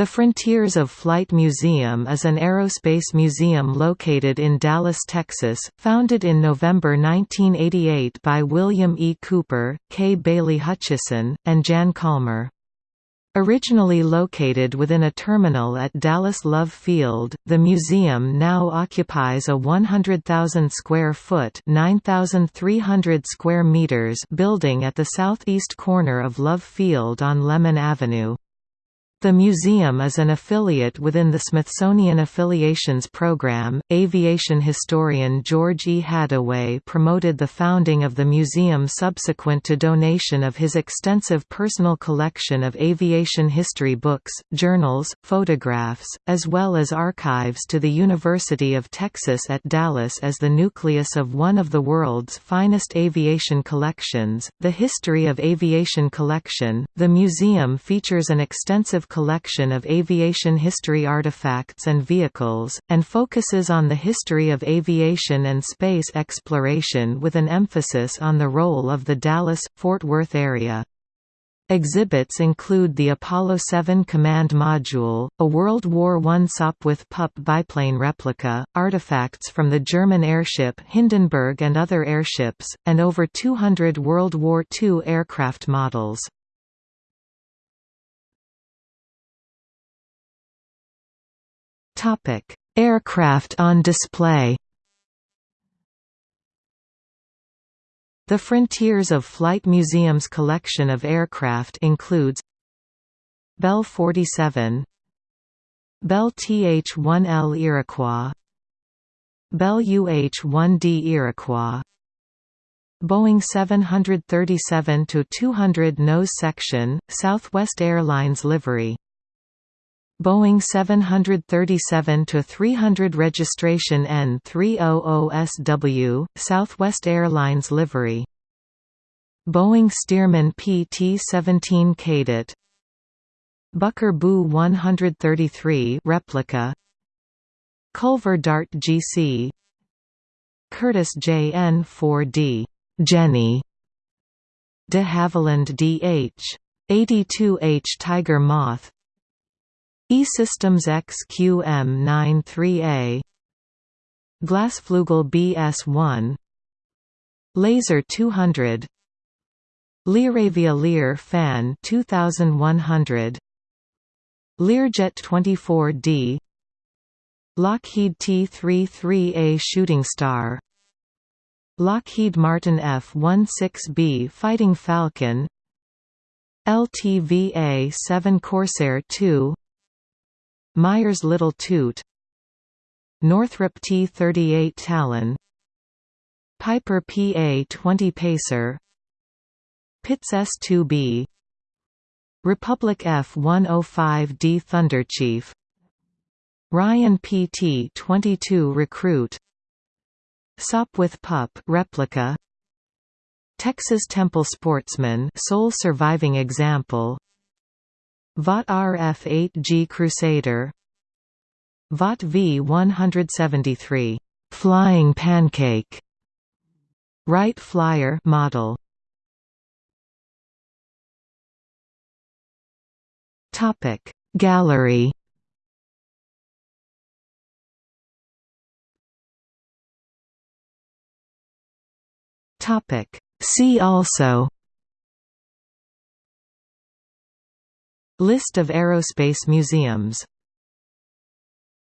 The Frontiers of Flight Museum is an aerospace museum located in Dallas, Texas, founded in November 1988 by William E. Cooper, Kay Bailey Hutchison, and Jan Collmer. Originally located within a terminal at Dallas Love Field, the museum now occupies a 100,000 square foot (9,300 square meters) building at the southeast corner of Love Field on Lemon Avenue. The museum is an affiliate within the Smithsonian Affiliations Program. Aviation historian George E. Haddaway promoted the founding of the museum subsequent to donation of his extensive personal collection of aviation history books, journals, photographs, as well as archives to the University of Texas at Dallas as the nucleus of one of the world's finest aviation collections. The History of Aviation Collection, the museum features an extensive collection of aviation history artifacts and vehicles, and focuses on the history of aviation and space exploration with an emphasis on the role of the Dallas-Fort Worth area. Exhibits include the Apollo 7 Command Module, a World War I Sopwith Pup biplane replica, artifacts from the German airship Hindenburg and other airships, and over 200 World War II aircraft models. Topic: Aircraft on display. The Frontiers of Flight Museum's collection of aircraft includes Bell 47 Bell TH-1L Iroquois Bell UH-1D Iroquois Boeing 737-200 nose section, Southwest Airlines livery Boeing 737-300 registration N300SW, Southwest Airlines livery. Boeing Stearman PT-17 Cadet Bucker Bü 133 replica. Culver Dart GC Curtiss JN-4D Jenny. De Havilland DH 82H Tiger Moth E-Systems XQM93A Glasflugel BS1 Laser 200 Learavia Lear Fan 2100 Learjet 24D Lockheed T-33A Shooting Star Lockheed Martin F-16B Fighting Falcon LTVA-7 Corsair II Meyers Little Toot Northrop T-38 Talon Piper PA-20 Pacer Pitts S-2B Republic F-105D Thunderchief Ryan PT-22 Recruit Sopwith Pup replica Texas Temple Sportsman sole surviving example Vought RF-8G Crusader. Vought V-173 Flying Pancake. Wright Flyer model. Topic. Gallery. Topic. See also List of aerospace museums